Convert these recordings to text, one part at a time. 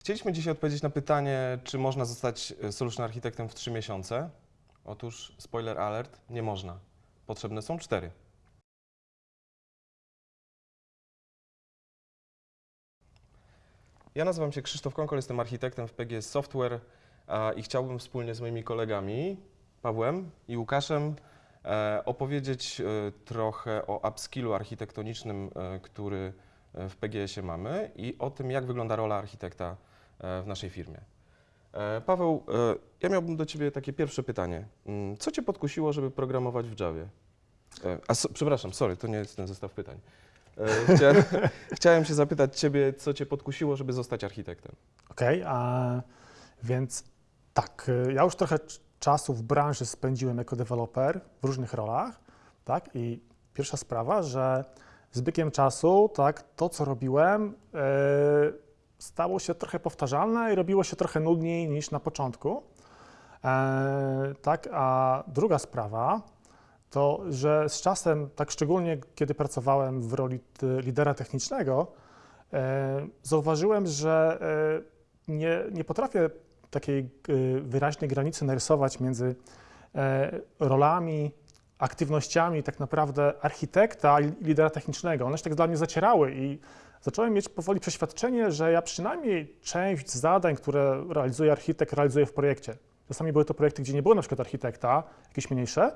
Chcieliśmy dzisiaj odpowiedzieć na pytanie, czy można zostać e, solution architektem w 3 miesiące. Otóż, spoiler alert, nie można. Potrzebne są 4. Ja nazywam się Krzysztof Konkol, jestem architektem w PGS Software i chciałbym wspólnie z moimi kolegami, Pawłem i Łukaszem, e, opowiedzieć e, trochę o upskillu architektonicznym, który w PGS-ie mamy i o tym, jak wygląda rola architekta w naszej firmie. E, Paweł, e, ja miałbym do Ciebie takie pierwsze pytanie. Mm, Co Cię podkusiło, żeby programować w Javie? E, A, so, przepraszam, sorry, to nie jest ten zestaw pytań. Chciałem, się zapytać Ciebie, co Cię podkusiło, żeby zostać architektem? Okej, a więc tak, ja już trochę czasu w branży spędziłem jako deweloper w różnych rolach, tak, i pierwsza sprawa, że z biegiem czasu, tak, to co robiłem y, stało się trochę powtarzalne i robiło się trochę nudniej niż na początku, e, tak, a druga sprawa, to, że z czasem, tak szczególnie kiedy pracowałem w roli lidera technicznego, e, zauważyłem, że e, nie, nie potrafię takiej e, wyraźnej granicy narysować między e, rolami, aktywnościami tak naprawdę architekta i lidera technicznego. One się tak dla mnie zacierały i zacząłem mieć powoli przeświadczenie, że ja przynajmniej część zadań, które realizuje architekt, realizuję w projekcie. Czasami były to projekty, gdzie nie było na przykład architekta, jakieś mniejsze.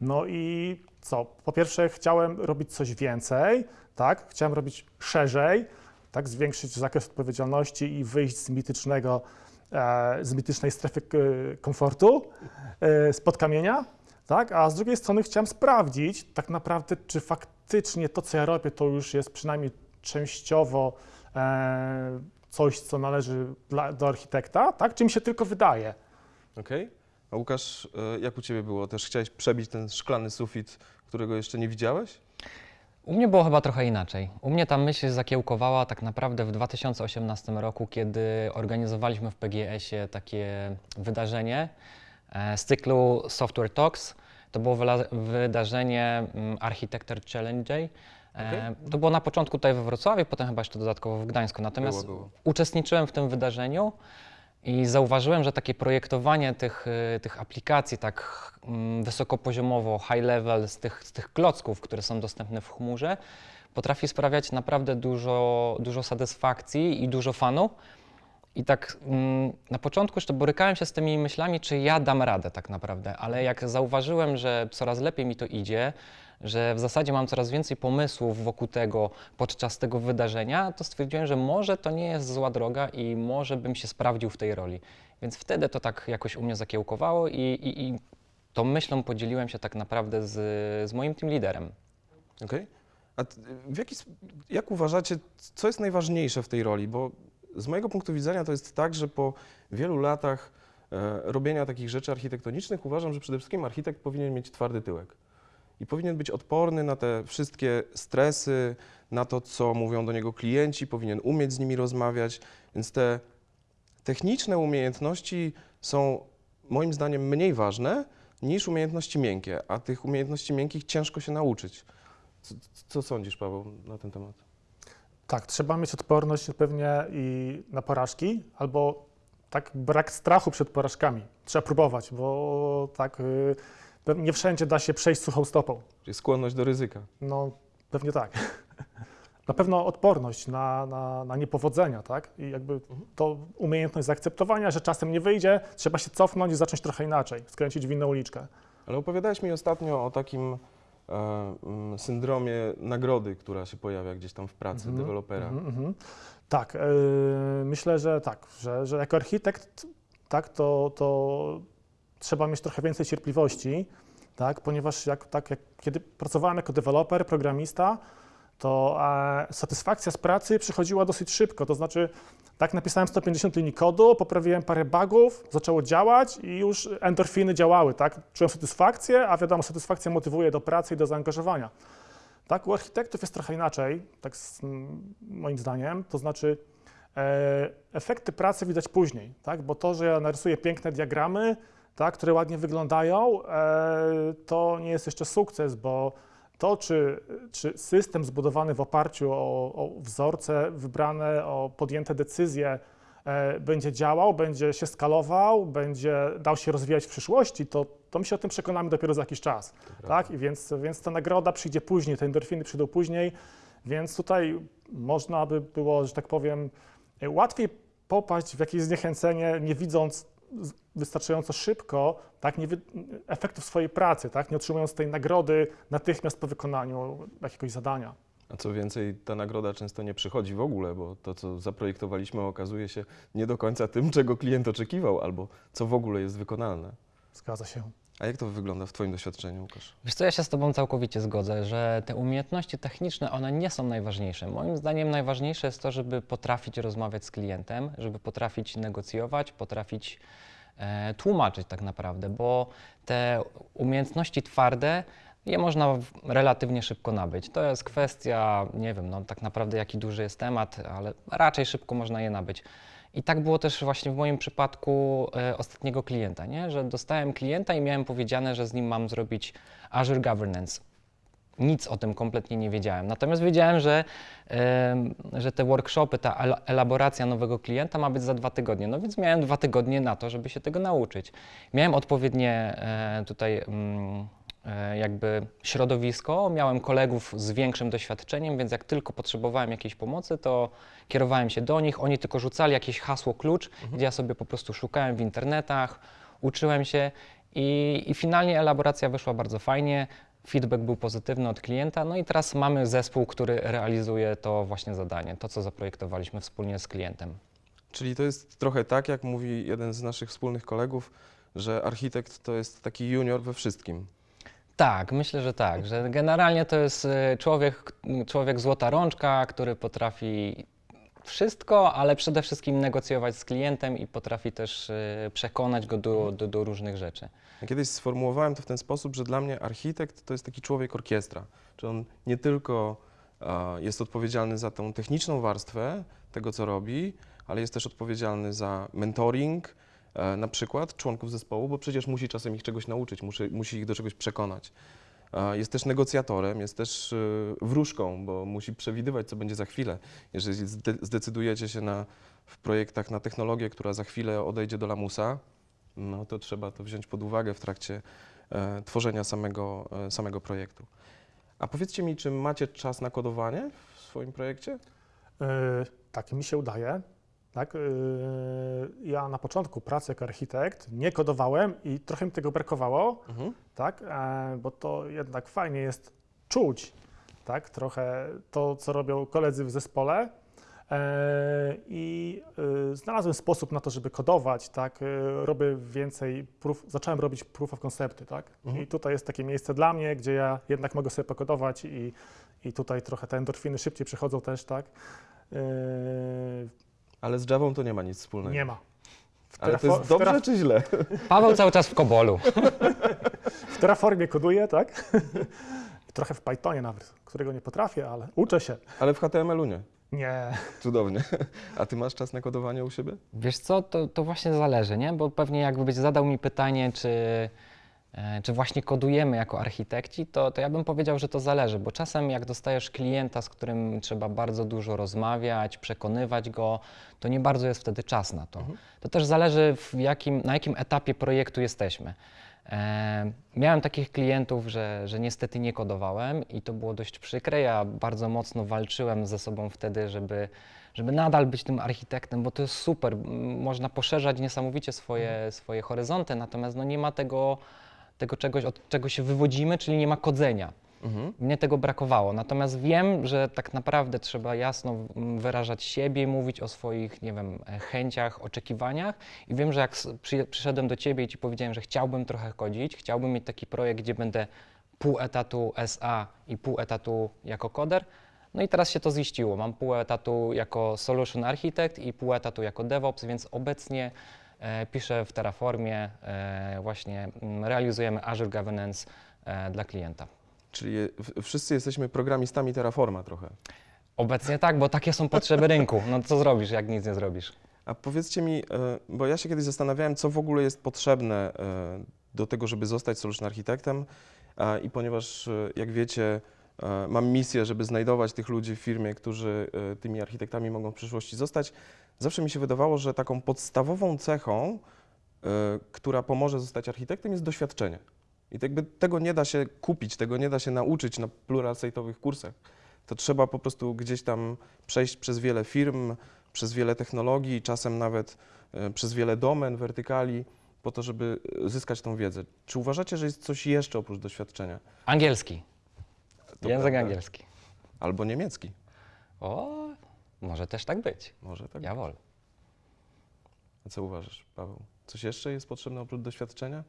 No i co? Po pierwsze chciałem robić coś więcej, tak? Chciałem robić szerzej, tak? Zwiększyć zakres odpowiedzialności i wyjść z mitycznego, e, z mitycznej strefy e, komfortu, e, spod kamienia, tak? A z drugiej strony chciałem sprawdzić tak naprawdę, czy faktycznie to, co ja robię, to już jest przynajmniej częściowo e, coś, co należy dla, do architekta, tak? Czy mi się tylko wydaje? Okej? A Łukasz, e, jak u Ciebie było? Też chciałeś przebić ten szklany sufit, którego jeszcze nie widziałeś? U mnie było chyba trochę inaczej. U mnie ta myśl zakiełkowała tak naprawdę w 2018 roku, kiedy organizowaliśmy w PGS-ie takie wydarzenie e, z cyklu Software Talks. To było wydarzenie mm, Architecture Challenge. E, Okej. To było na początku tutaj we Wrocławiu, potem chyba jeszcze dodatkowo w Gdańsku. Natomiast Było, było. uczestniczyłem w tym wydarzeniu i zauważyłem, że takie projektowanie tych, y, tych aplikacji tak mm, wysokopoziomowo, high level, z tych, z tych klocków, które są dostępne w chmurze, potrafi sprawiać naprawdę dużo, dużo satysfakcji i dużo fanu. I tak mm, na początku jeszcze borykałem się z tymi myślami, czy ja dam radę tak naprawdę, ale jak zauważyłem, że coraz lepiej mi to idzie, że w zasadzie mam coraz więcej pomysłów wokół tego podczas tego wydarzenia, to stwierdziłem, że może to nie jest zła droga i może bym się sprawdził w tej roli. Więc wtedy to tak jakoś u mnie zakiełkowało i, i, i tą myślą podzieliłem się tak naprawdę z, z moim team liderem. Okej? A t- w jaki, jak uważacie, co jest najważniejsze w tej roli? Bo z mojego punktu widzenia to jest tak, że po wielu latach e, robienia takich rzeczy architektonicznych uważam, że przede wszystkim architekt powinien mieć twardy tyłek. I powinien być odporny na te wszystkie stresy, na to, co mówią do niego klienci, powinien umieć z nimi rozmawiać. Więc te techniczne umiejętności są moim zdaniem mniej ważne niż umiejętności miękkie, a tych umiejętności miękkich ciężko się nauczyć. Co, co sądzisz, Paweł, na ten temat? Tak, trzeba mieć odporność pewnie i na porażki, albo tak brak strachu przed porażkami. Trzeba próbować, bo tak y, pe- nie wszędzie da się przejść suchą stopą. Czyli skłonność do ryzyka. No, pewnie tak. Na pewno odporność na, na, na niepowodzenia, tak? I jakby to umiejętność zaakceptowania, że czasem nie wyjdzie, trzeba się cofnąć i zacząć trochę inaczej, skręcić w inną uliczkę. Ale opowiadałeś mi ostatnio o takim e, mm, syndromie nagrody, która się pojawia gdzieś tam w pracy Mhm, dewelopera. Mhm, mhm. Tak, yy, myślę, że tak, że, że jako architekt tak, to, to trzeba mieć trochę więcej cierpliwości, tak, ponieważ jak, tak, jak, kiedy pracowałem jako deweloper, programista, to e, satysfakcja z pracy przychodziła dosyć szybko, to znaczy tak napisałem 150 linii kodu, poprawiłem parę bugów, zaczęło działać i już endorfiny działały, tak, czułem satysfakcję, a wiadomo, satysfakcja motywuje do pracy i do zaangażowania. Tak, u architektów jest trochę inaczej, tak z, moim zdaniem, to znaczy e, efekty pracy widać później, tak, bo to, że ja narysuję piękne diagramy, tak, które ładnie wyglądają, e, to nie jest jeszcze sukces, bo to, czy, czy system zbudowany w oparciu o, o wzorce wybrane, o podjęte decyzje, e, będzie działał, będzie się skalował, będzie dał się rozwijać w przyszłości, to, to my się o tym przekonamy dopiero za jakiś czas. Tak? I więc, więc ta nagroda przyjdzie później, te endorfiny przyjdą później, więc tutaj można by było, że tak powiem, łatwiej popaść w jakieś zniechęcenie, nie widząc wystarczająco szybko tak, nie wy, efektów swojej pracy, tak, nie otrzymując tej nagrody natychmiast po wykonaniu jakiegoś zadania. A co więcej, ta nagroda często nie przychodzi w ogóle, bo to, co zaprojektowaliśmy, okazuje się nie do końca tym, czego klient oczekiwał, albo co w ogóle jest wykonalne. Zgadza się. A jak to wygląda w Twoim doświadczeniu, Łukasz? Wiesz co, ja się z Tobą całkowicie zgodzę, że te umiejętności techniczne, one nie są najważniejsze. Moim zdaniem najważniejsze jest to, żeby potrafić rozmawiać z klientem, żeby potrafić negocjować, potrafić e, tłumaczyć tak naprawdę, bo te umiejętności twarde, je można relatywnie szybko nabyć. To jest kwestia, nie wiem, no tak naprawdę jaki duży jest temat, ale raczej szybko można je nabyć. I tak było też właśnie w moim przypadku e, ostatniego klienta, nie? że dostałem klienta i miałem powiedziane, że z nim mam zrobić Azure Governance. Nic o tym kompletnie nie wiedziałem. Natomiast wiedziałem, że, em, że te workshopy, ta el- elaboracja nowego klienta ma być za dwa tygodnie. No więc miałem dwa tygodnie na to, żeby się tego nauczyć. Miałem odpowiednie e, tutaj mm, e, jakby środowisko, miałem kolegów z większym doświadczeniem, więc jak tylko potrzebowałem jakiejś pomocy, to kierowałem się do nich. Oni tylko rzucali jakieś hasło klucz, gdzie ja sobie po prostu szukałem w internetach, uczyłem się i, i finalnie elaboracja wyszła bardzo fajnie. Feedback był pozytywny od klienta, no i teraz mamy zespół, który realizuje to właśnie zadanie, to co zaprojektowaliśmy wspólnie z klientem. Czyli to jest trochę tak, jak mówi jeden z naszych wspólnych kolegów, że architekt to jest taki junior we wszystkim. Tak, myślę, że tak, że generalnie to jest e, człowiek, człowiek złota rączka, który potrafi wszystko, ale przede wszystkim negocjować z klientem i potrafi też e, przekonać go do, do, do różnych rzeczy. Kiedyś sformułowałem to w ten sposób, że dla mnie architekt to jest taki człowiek orkiestra. Czy on nie tylko jest odpowiedzialny za tą techniczną warstwę tego, co robi, ale jest też odpowiedzialny za mentoring na przykład członków zespołu, bo przecież musi czasem ich czegoś nauczyć, musi, musi ich do czegoś przekonać. E, Jest też negocjatorem, jest też e, wróżką, bo musi przewidywać, co będzie za chwilę. Jeżeli zde- zdecydujecie się na, w projektach na technologię, która za chwilę odejdzie do lamusa, no to trzeba to wziąć pod uwagę w trakcie e, tworzenia samego, e, samego projektu. A powiedzcie mi, czy macie czas na kodowanie w swoim projekcie? Yy, tak, mi się udaje. Tak, yy, ja na początku pracy jako architekt nie kodowałem i trochę mi tego brakowało, Mhm. tak, e, bo to jednak fajnie jest czuć tak, trochę to, co robią koledzy w zespole. E, I y, znalazłem sposób na to, żeby kodować, tak, y, robię więcej, proof, zacząłem robić proof of concepty, tak, Mhm. i tutaj jest takie miejsce dla mnie, gdzie ja jednak mogę sobie pokodować i, i tutaj trochę te endorfiny szybciej przychodzą też, tak. Ale z Javą to nie ma nic wspólnego. nie ma. W, Ale to jest dobrze czy źle? Paweł cały czas w Kobolu. w Terraformie koduję, tak? Trochę w Pythonie nawet, którego nie potrafię, ale uczę się. Ale w HTML-u nie. Nie. Cudownie. A ty masz czas na kodowanie u siebie? Wiesz co, to, to właśnie zależy, nie? Bo pewnie jakbyś zadał mi pytanie, czy, czy właśnie kodujemy jako architekci, to, to ja bym powiedział, że to zależy, bo czasem jak dostajesz klienta, z którym trzeba bardzo dużo rozmawiać, przekonywać go, to nie bardzo jest wtedy czas na to. To też zależy, w jakim, na jakim etapie projektu jesteśmy. E, miałem takich klientów, że, że niestety nie kodowałem i to było dość przykre. Ja bardzo mocno walczyłem ze sobą wtedy, żeby, żeby nadal być tym architektem, bo to jest super. Można poszerzać niesamowicie swoje, swoje horyzonty, natomiast no nie ma tego, tego czegoś, od czego się wywodzimy, czyli nie ma kodzenia. Mhm. Mnie tego brakowało. Natomiast wiem, że tak naprawdę trzeba jasno wyrażać siebie, mówić o swoich, nie wiem, e, chęciach, oczekiwaniach. I wiem, że jak przy, przyszedłem do ciebie i ci powiedziałem, że chciałbym trochę chodzić, chciałbym mieć taki projekt, gdzie będę pół etatu SA i pół etatu jako koder. No i teraz się to ziściło. Mam pół etatu jako solution architect i pół etatu jako DevOps, więc obecnie piszę w Terraformie, e, właśnie mm, realizujemy Azure Governance e, dla klienta. Czyli wszyscy jesteśmy programistami Terraforma trochę. Obecnie tak, bo takie są potrzeby rynku. No co zrobisz, jak nic nie zrobisz? A powiedzcie mi, e, bo ja się kiedyś zastanawiałem, co w ogóle jest potrzebne e, do tego, żeby zostać solution architektem e, i ponieważ, e, jak wiecie, e, mam misję, żeby znajdować tych ludzi w firmie, którzy e, tymi architektami mogą w przyszłości zostać, zawsze mi się wydawało, że taką podstawową cechą, y, która pomoże zostać architektem, jest doświadczenie. I jakby tego nie da się kupić, tego nie da się nauczyć na pluralsejtowych kursach. To trzeba po prostu gdzieś tam przejść przez wiele firm, przez wiele technologii, czasem nawet y, przez wiele domen, wertykali, po to, żeby zyskać tą wiedzę. Czy uważacie, że jest coś jeszcze oprócz doświadczenia? Angielski. To Język prawda. angielski. Albo niemiecki. O, może też tak być. Może tak. Jawohl. A co uważasz, Paweł? Coś jeszcze jest potrzebne oprócz doświadczenia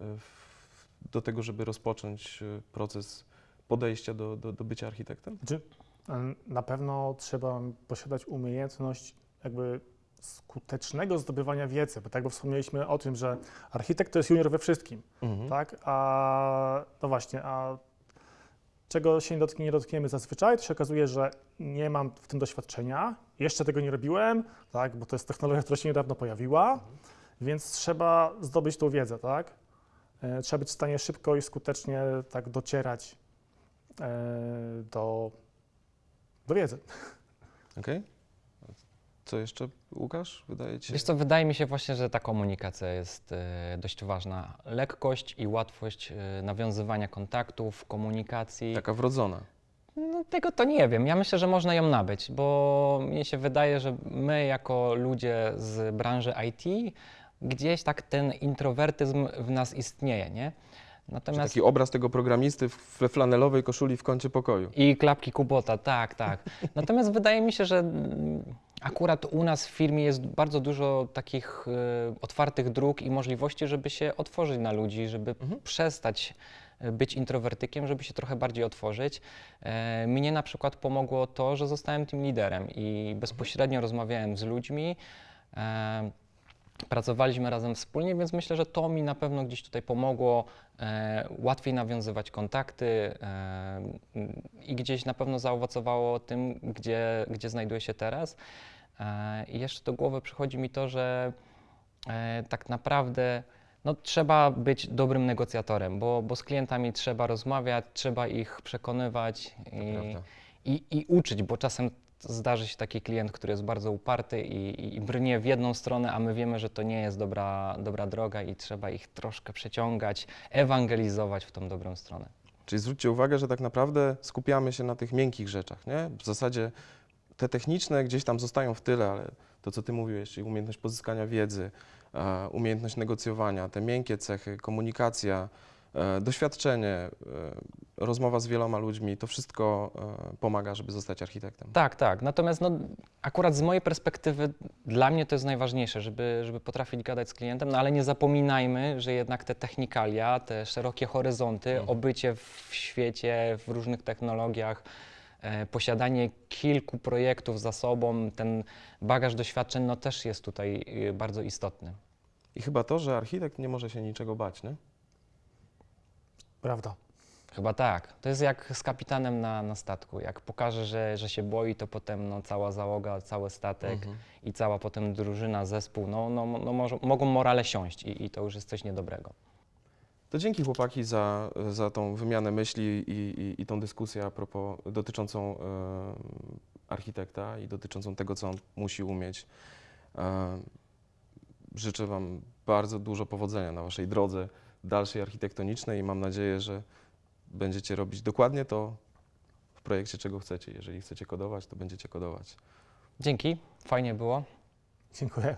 w- do tego, żeby rozpocząć y, proces podejścia do, do, do bycia architektem? Znaczy, em, na pewno trzeba posiadać umiejętność jakby skutecznego zdobywania wiedzy, bo tak, bo wspomnieliśmy o tym, że architekt to jest junior we wszystkim, Mhm. tak? A no właśnie, a czego się nie, dotknie, nie dotkniemy zazwyczaj, to się okazuje, że nie mam w tym doświadczenia, jeszcze tego nie robiłem, tak? Bo to jest technologia, która się niedawno pojawiła, więc trzeba zdobyć tą wiedzę, tak? E, Trzeba być w stanie szybko i skutecznie tak docierać e, do, do wiedzy. Okej. Co jeszcze, Łukasz? Wydaje ci się? Wiesz co, wydaje mi się właśnie, że ta komunikacja jest e, dość ważna. Lekkość i łatwość e, nawiązywania kontaktów, komunikacji. Taka wrodzona. No, tego to nie wiem. Ja myślę, że można ją nabyć, bo mnie się wydaje, że my jako ludzie z branży IT, gdzieś tak ten introwertyzm w nas istnieje, nie? Natomiast taki obraz tego programisty w we flanelowej koszuli w kącie pokoju. I klapki Kubota, tak, tak. Natomiast wydaje mi się, że mm, akurat u nas w firmie jest bardzo dużo takich e, otwartych dróg i możliwości, żeby się otworzyć na ludzi, żeby Mhm. przestać e, być introwertykiem, żeby się trochę bardziej otworzyć. E, mnie na przykład pomogło to, że zostałem tym liderem i bezpośrednio rozmawiałem z ludźmi. E, Pracowaliśmy razem wspólnie, więc myślę, że to mi na pewno gdzieś tutaj pomogło e, łatwiej nawiązywać kontakty e, i gdzieś na pewno zaowocowało tym, gdzie, gdzie znajduję się teraz. E, I jeszcze do głowy przychodzi mi to, że e, tak naprawdę no, trzeba być dobrym negocjatorem, bo, bo z klientami trzeba rozmawiać, trzeba ich przekonywać i, i, i uczyć, bo czasem zdarzy się taki klient, który jest bardzo uparty i, i- i brnie w jedną stronę, a my wiemy, że to nie jest dobra, dobra droga i trzeba ich troszkę przeciągać, ewangelizować w tą dobrą stronę. Czyli zwróćcie uwagę, że tak naprawdę skupiamy się na tych miękkich rzeczach, nie? W zasadzie te techniczne gdzieś tam zostają w tyle, ale to, co ty mówiłeś, czyli umiejętność pozyskania wiedzy, e, umiejętność negocjowania, te miękkie cechy, komunikacja, doświadczenie, e, rozmowa z wieloma ludźmi, to wszystko e, pomaga, żeby zostać architektem. Tak, tak. Natomiast no, akurat z mojej perspektywy dla mnie to jest najważniejsze, żeby, żeby potrafić gadać z klientem, no ale nie zapominajmy, że jednak te technikalia, te szerokie horyzonty, Mhm. obycie w świecie, w różnych technologiach, e, posiadanie kilku projektów za sobą, ten bagaż doświadczeń, no też jest tutaj y, bardzo istotny. I chyba to, że architekt nie może się niczego bać, nie? Prawda. Chyba tak. To jest jak z kapitanem na, na statku. Jak pokaże, że, że się boi, to potem no, cała załoga, cały statek Mhm. i cała potem drużyna, zespół, no, no, no może, mogą morale siąść i, i to już jest coś niedobrego. To dzięki chłopaki za, za tą wymianę myśli i, i, i tą dyskusję a propos dotyczącą e, architekta i dotyczącą tego, co on musi umieć. E, życzę Wam bardzo dużo powodzenia na Waszej drodze dalszej architektonicznej i mam nadzieję, że będziecie robić dokładnie to w projekcie, czego chcecie. Jeżeli chcecie kodować, to będziecie kodować. Dzięki, fajnie było. Dziękuję.